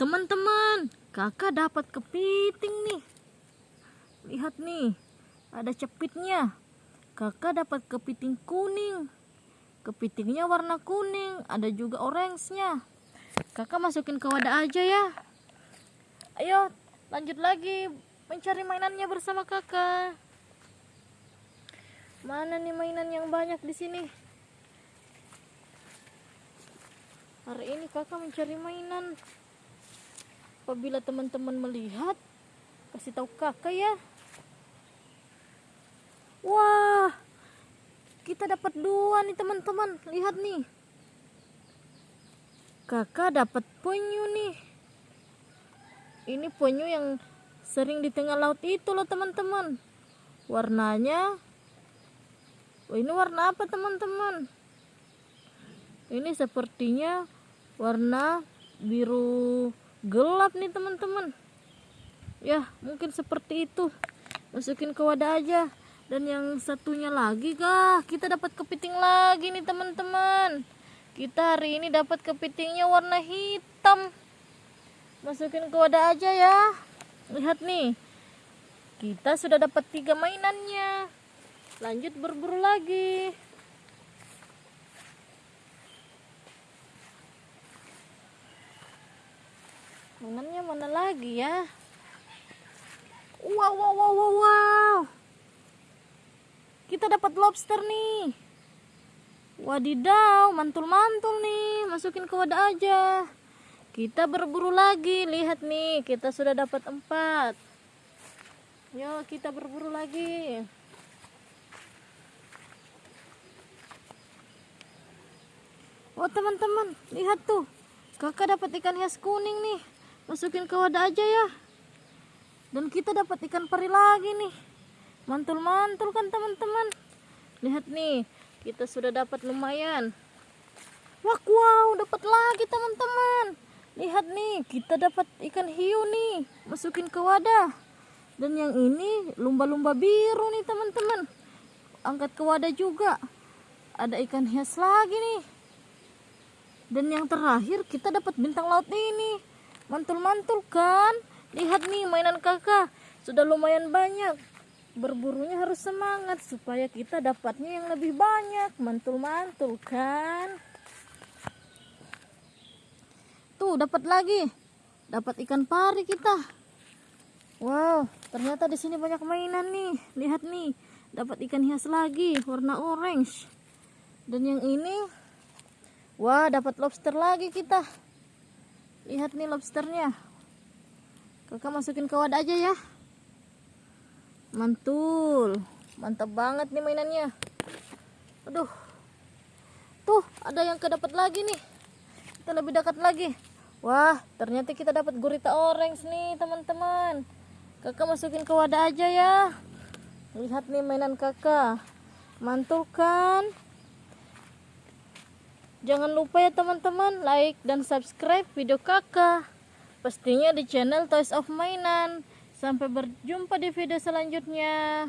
Teman-teman, kakak dapat kepiting nih. Lihat nih, ada cepitnya. Kakak dapat kepiting kuning. Kepitingnya warna kuning, ada juga orange-nya. Kakak masukin ke wadah aja ya. Ayo, lanjut lagi mencari mainannya bersama kakak. Mana nih mainan yang banyak di sini? Hari ini kakak mencari mainan. Apabila teman-teman melihat, kasih tahu kakak ya. Wah, kita dapat dua nih teman-teman. Lihat nih. Kakak dapat penyu nih. Ini penyu yang sering di tengah laut itu loh teman-teman. Warnanya Oh, ini warna apa teman-teman? Ini sepertinya warna biru gelap nih teman-teman. Ya, mungkin seperti itu. Masukin ke wadah aja. Dan yang satunya lagi kah? Kita dapat kepiting lagi nih teman-teman. Kita hari ini dapat kepitingnya warna hitam. Masukin ke wadah aja ya. Lihat nih. Kita sudah dapat tiga mainannya lanjut berburu lagi mainannya mana lagi ya? Wow wow wow wow, wow. kita dapat lobster nih. Wadidaw mantul-mantul nih. Masukin ke wadah aja. Kita berburu lagi. Lihat nih kita sudah dapat empat. Yuk kita berburu lagi. Oh teman-teman, lihat tuh. Kakak dapat ikan hias kuning nih. Masukin ke wadah aja ya. Dan kita dapat ikan peri lagi nih. Mantul-mantul kan teman-teman. Lihat nih, kita sudah dapat lumayan. Wah, wow, dapat lagi teman-teman. Lihat nih, kita dapat ikan hiu nih. Masukin ke wadah. Dan yang ini lumba-lumba biru nih teman-teman. Angkat ke wadah juga. Ada ikan hias lagi nih dan yang terakhir kita dapat bintang laut ini mantul-mantul kan? Lihat nih mainan kakak. Sudah lumayan banyak. Berburunya harus semangat supaya kita dapatnya yang lebih banyak. Mantul-mantul kan? Tuh dapat lagi. Dapat ikan pari kita. Wow ternyata di sini banyak mainan nih. Lihat nih dapat ikan hias lagi warna orange. Dan yang ini Wah, dapat lobster lagi kita. Lihat nih lobsternya. Kakak masukin ke wadah aja ya. Mantul. Mantap banget nih mainannya. Aduh. Tuh, ada yang kedapat lagi nih. Kita lebih dekat lagi. Wah, ternyata kita dapat gurita orange nih, teman-teman. Kakak masukin ke wadah aja ya. Lihat nih mainan kakak. Mantul kan? Jangan lupa ya teman-teman like dan subscribe video kakak. Pastinya di channel Toys of Mainan. Sampai berjumpa di video selanjutnya.